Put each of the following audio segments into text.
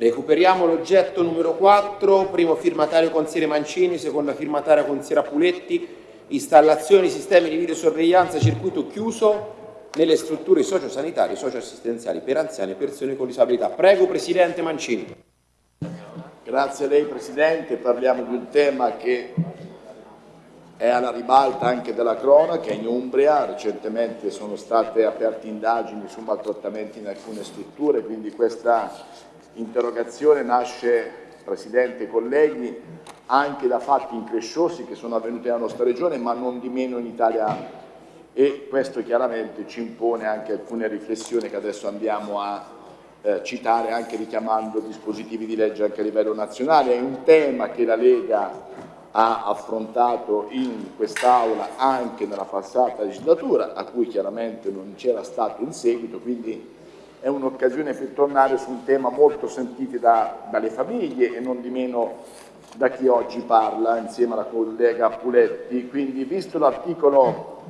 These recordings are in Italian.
Recuperiamo l'oggetto numero 4, primo firmatario consigliere Mancini, seconda firmataria consigliera Puletti, installazione di sistemi di videosorveglianza circuito chiuso nelle strutture sociosanitarie e socioassistenziali per anziani e persone con disabilità. Prego Presidente Mancini. Grazie a lei Presidente, parliamo di un tema che è alla ribalta anche della cronaca in Umbria, recentemente sono state aperte indagini su maltrattamenti in alcune strutture, quindi questa interrogazione nasce, Presidente e colleghi, anche da fatti incresciosi che sono avvenuti nella nostra regione, ma non di meno in Italia e questo chiaramente ci impone anche alcune riflessioni che adesso andiamo a eh, citare anche richiamando dispositivi di legge anche a livello nazionale. È un tema che la Lega ha affrontato in quest'Aula anche nella passata legislatura, a cui chiaramente non c'era stato in seguito, quindi è un'occasione per tornare su un tema molto sentito da, dalle famiglie e non di meno da chi oggi parla insieme alla collega Puletti. Quindi visto l'articolo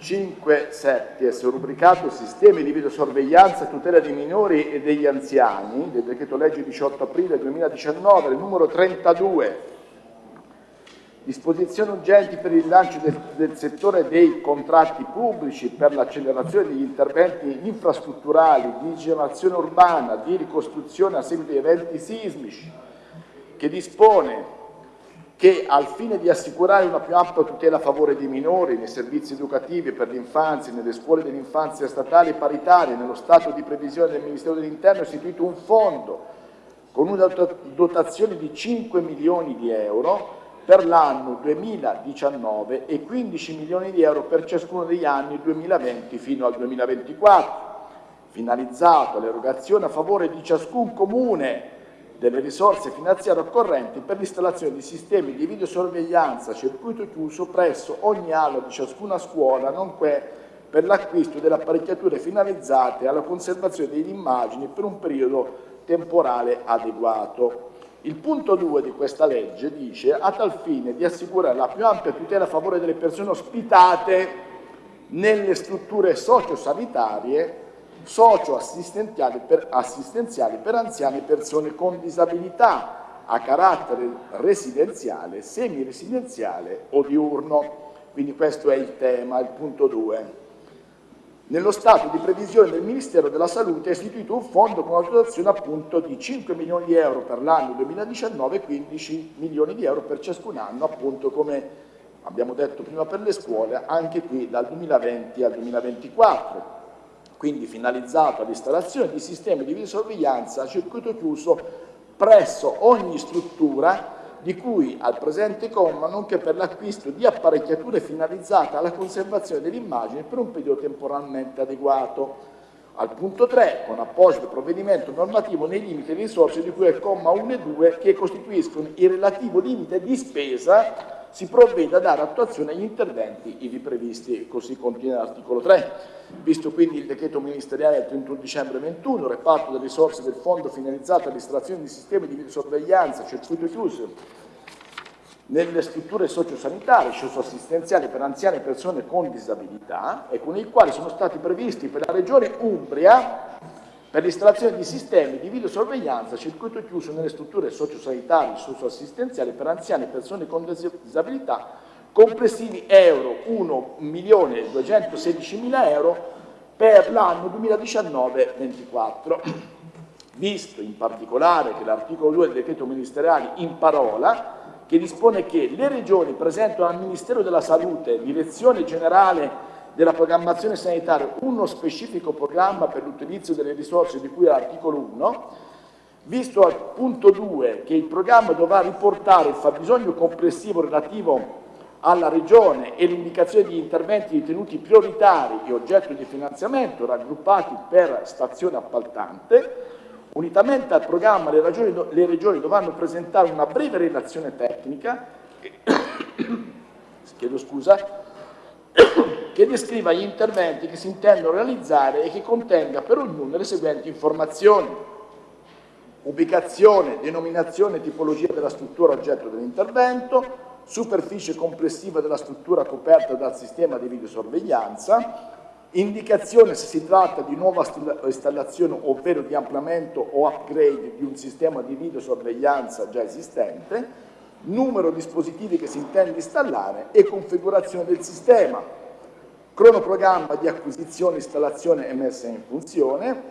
5.7 è rubricato Sistemi di videosorveglianza e tutela dei minori e degli anziani del decreto legge 18 aprile 2019, il numero 32 disposizioni urgenti per il lancio del, del, settore dei contratti pubblici per l'accelerazione degli interventi infrastrutturali, di generazione urbana, di ricostruzione a seguito di eventi sismici, che dispone che al fine di assicurare una più ampia tutela a favore dei minori nei servizi educativi per l'infanzia, nelle scuole dell'infanzia statali e paritarie, nello stato di previsione del Ministero dell'Interno è istituito un fondo con una dotazione di 5 milioni di euro per l'anno 2019 e 15 milioni di euro per ciascuno degli anni 2020 fino al 2024, finalizzato all'erogazione a favore di ciascun comune delle risorse finanziarie occorrenti per l'installazione di sistemi di videosorveglianza a circuito chiuso presso ogni aula di ciascuna scuola, nonché per l'acquisto delle apparecchiature finalizzate alla conservazione delle immagini per un periodo temporale adeguato. Il punto 2 di questa legge dice a tal fine di assicurare la più ampia tutela a favore delle persone ospitate nelle strutture sociosanitarie socio-assistenziali per, assistenziali per anziani e persone con disabilità a carattere residenziale, semiresidenziale o diurno. Quindi questo è il tema, il punto 2. Nello stato di previsione del Ministero della Salute è istituito un fondo con una dotazione appunto di 5 milioni di euro per l'anno 2019 e 15 milioni di euro per ciascun anno, appunto come abbiamo detto prima per le scuole, anche qui dal 2020 al 2024 quindi finalizzato all'installazione di sistemi di videosorveglianza a circuito chiuso presso ogni struttura di cui al presente comma, nonché per l'acquisto di apparecchiature finalizzate alla conservazione dell'immagine per un periodo temporalmente adeguato. Al punto 3, con apposito provvedimento normativo nei limiti di risorse di cui al comma 1 e 2 che costituiscono il relativo limite di spesa si provvede a dare attuazione agli interventi ivi previsti, così contiene l'articolo 3. Visto quindi il decreto ministeriale del 31 dicembre 21, reparto delle risorse del fondo finalizzato all'installazione di sistemi di videosorveglianza, circuito chiuso, nelle strutture sociosanitarie, socioassistenziali per anziane e persone con disabilità e con i quali sono stati previsti per la Regione Umbria per l'installazione di sistemi di videosorveglianza a circuito chiuso nelle strutture sociosanitarie e socioassistenziali per anziani e persone con disabilità complessivi euro 1.216.000 euro per l'anno 2019-24. Visto in particolare che l'articolo 2 del decreto ministeriale in parola che dispone che le regioni presentano al Ministero della Salute, Direzione Generale della programmazione sanitaria uno specifico programma per l'utilizzo delle risorse di cui all'articolo 1, visto al punto 2 che il programma dovrà riportare il fabbisogno complessivo relativo alla Regione e l'indicazione di interventi ritenuti prioritari e oggetto di finanziamento raggruppati per stazione appaltante, unitamente al programma le, ragioni, le regioni dovranno presentare una breve relazione tecnica. Chiedo scusa, che descriva gli interventi che si intendono realizzare e che contenga per ognuno le seguenti informazioni. Ubicazione, denominazione e tipologia della struttura oggetto dell'intervento, superficie complessiva della struttura coperta dal sistema di videosorveglianza, indicazione se si tratta di nuova installazione ovvero di ampliamento o upgrade di un sistema di videosorveglianza già esistente, numero dispositivi che si intende installare e configurazione del sistema, cronoprogramma di acquisizione, installazione e messa in funzione,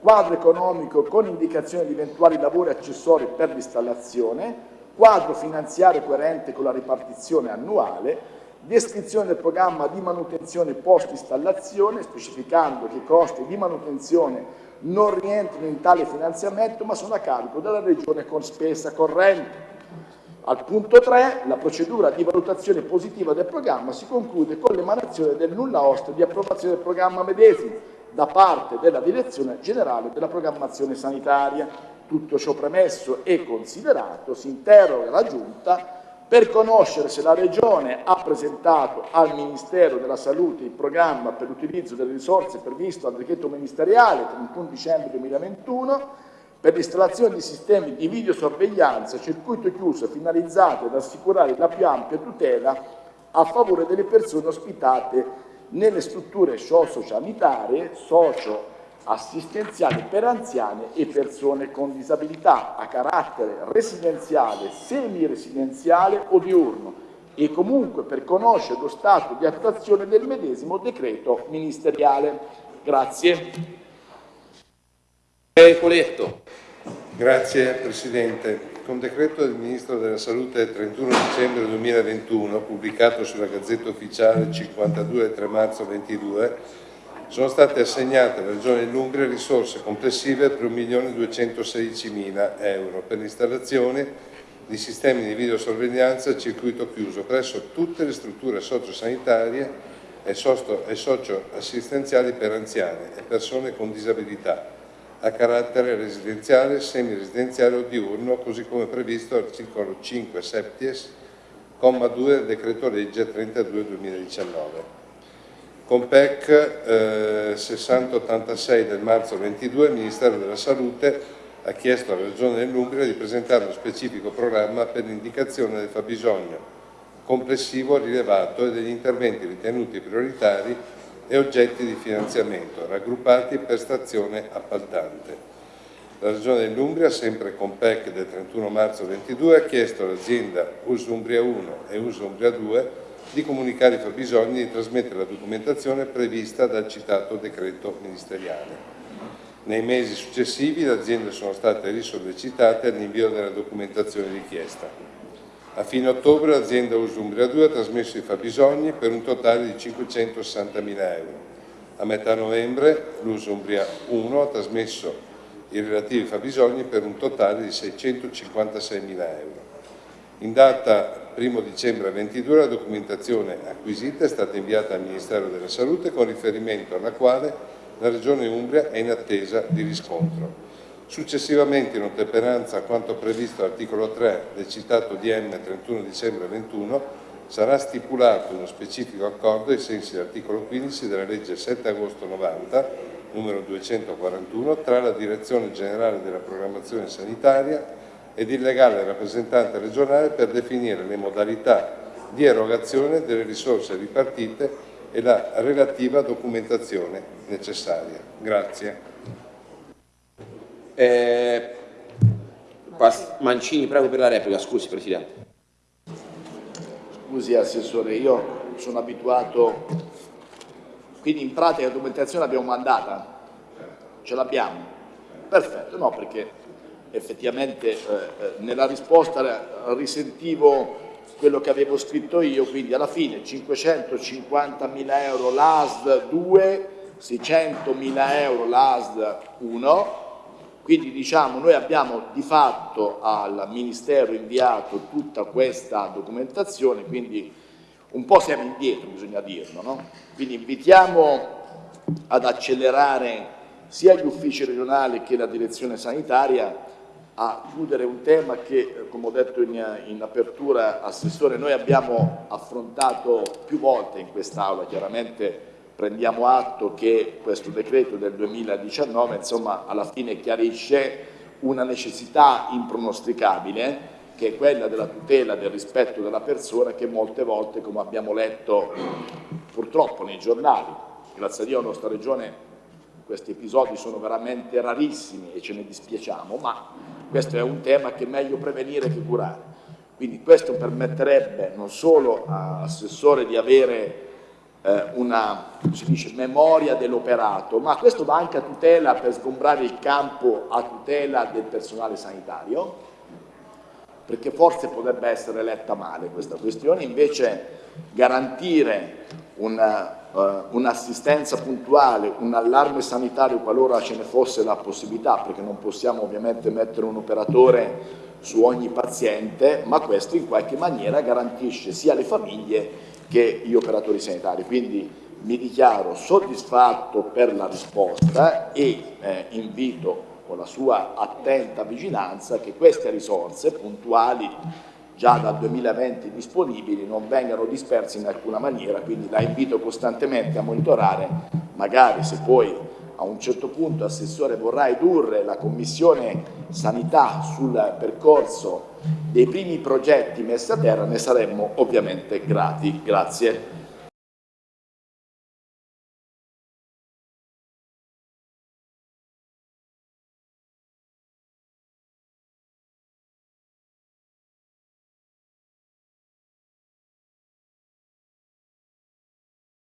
quadro economico con indicazione di eventuali lavori accessori per l'installazione, quadro finanziario coerente con la ripartizione annuale, descrizione del programma di manutenzione post-installazione, specificando che i costi di manutenzione non rientrano in tale finanziamento ma sono a carico della Regione con spesa corrente. Al punto 3, la procedura di valutazione positiva del programma si conclude con l'emanazione del nulla osta di approvazione del programma medesimo da parte della Direzione Generale della Programmazione Sanitaria. Tutto ciò premesso e considerato, si interroga la Giunta per conoscere se la Regione ha presentato al Ministero della Salute il programma per l'utilizzo delle risorse previsto dal decreto ministeriale 31 dicembre 2021 per l'installazione di sistemi di videosorveglianza a circuito chiuso finalizzati ad assicurare la più ampia tutela a favore delle persone ospitate nelle strutture socio-sanitarie, socio assistenziali per anziane e persone con disabilità a carattere residenziale, semiresidenziale o diurno e comunque per conoscere lo stato di attuazione del medesimo decreto ministeriale. Grazie. Grazie Presidente. Con decreto del Ministro della Salute 31 dicembre 2021, pubblicato sulla Gazzetta Ufficiale 52 3 marzo 2022, sono state assegnate alla Regione Lungria risorse complessive per 1.216.000 euro per l'installazione di sistemi di videosorveglianza a circuito chiuso presso tutte le strutture sociosanitarie e socioassistenziali per anziani e persone con disabilità a carattere residenziale, semiresidenziale o diurno, così come previsto all'articolo 5 septies, comma 2 del decreto legge 32 2019. Con PEC eh, 6086 del marzo 22 il Ministero della Salute ha chiesto alla Regione dell'Umbria di presentare uno specifico programma per l'indicazione del fabbisogno complessivo rilevato e degli interventi ritenuti prioritari e oggetti di finanziamento, raggruppati per stazione appaltante. La Regione dell'Umbria, sempre con PEC del 31 marzo 22, ha chiesto all'azienda Usumbria 1 e Usumbria 2 di comunicare i fabbisogni e di trasmettere la documentazione prevista dal citato decreto ministeriale. Nei mesi successivi le aziende sono state risollecitate all'invio della documentazione richiesta. A fine ottobre l'azienda Usumbria 2 ha trasmesso i fabbisogni per un totale di 560.000 euro. A metà novembre l'Usumbria 1 ha trasmesso i relativi fabbisogni per un totale di 656.000 euro. In data 1 dicembre 22 la documentazione acquisita è stata inviata al Ministero della Salute con riferimento alla quale la Regione Umbria è in attesa di riscontro. Successivamente, in ottemperanza a quanto previsto all'articolo 3 del citato DM 31 dicembre 21, sarà stipulato uno specifico accordo ai sensi dell'articolo 15 della legge 7 agosto 90, numero 241, tra la Direzione Generale della Programmazione Sanitaria ed il legale rappresentante regionale per definire le modalità di erogazione delle risorse ripartite e la relativa documentazione necessaria. Grazie. Eh, Mancini, prego per la replica, scusi Presidente. Scusi Assessore, io sono abituato, quindi in pratica la documentazione l'abbiamo mandata? Ce l'abbiamo? Perfetto, no perché effettivamente eh, eh, nella risposta risentivo quello che avevo scritto io, quindi alla fine 550.000 euro l'ASD 2, 600.000 euro l'ASD 1, quindi diciamo noi abbiamo di fatto al Ministero inviato tutta questa documentazione, quindi un po' siamo indietro, bisogna dirlo, no? quindi invitiamo ad accelerare sia gli uffici regionali che la direzione sanitaria a chiudere un tema che, come ho detto in, in apertura, Assessore, noi abbiamo affrontato più volte in quest'Aula, chiaramente prendiamo atto che questo decreto del 2019 insomma, alla fine chiarisce una necessità impronosticabile che è quella della tutela del rispetto della persona che molte volte, come abbiamo letto purtroppo nei giornali, grazie a Dio la nostra regione questi episodi sono veramente rarissimi e ce ne dispiacciamo, ma questo è un tema che è meglio prevenire che curare. Quindi questo permetterebbe non solo all'assessore di avere una dice, memoria dell'operato, ma questo va anche a tutela per sgombrare il campo a tutela del personale sanitario, perché forse potrebbe essere letta male questa questione, invece garantire uh, un'assistenza un puntuale, un allarme sanitario qualora ce ne fosse la possibilità, perché non possiamo ovviamente mettere un operatore su ogni paziente, ma questo in qualche maniera garantisce sia le famiglie che gli operatori sanitari. Quindi mi dichiaro soddisfatto per la risposta e eh, invito con la sua attenta vigilanza che queste risorse puntuali già dal 2020 disponibili non vengano dispersi in alcuna maniera, quindi la invito costantemente a monitorare, magari se poi a un certo punto Assessore vorrà edurre la Commissione Sanità sul percorso dei primi progetti messi a terra, ne saremmo ovviamente grati. Grazie.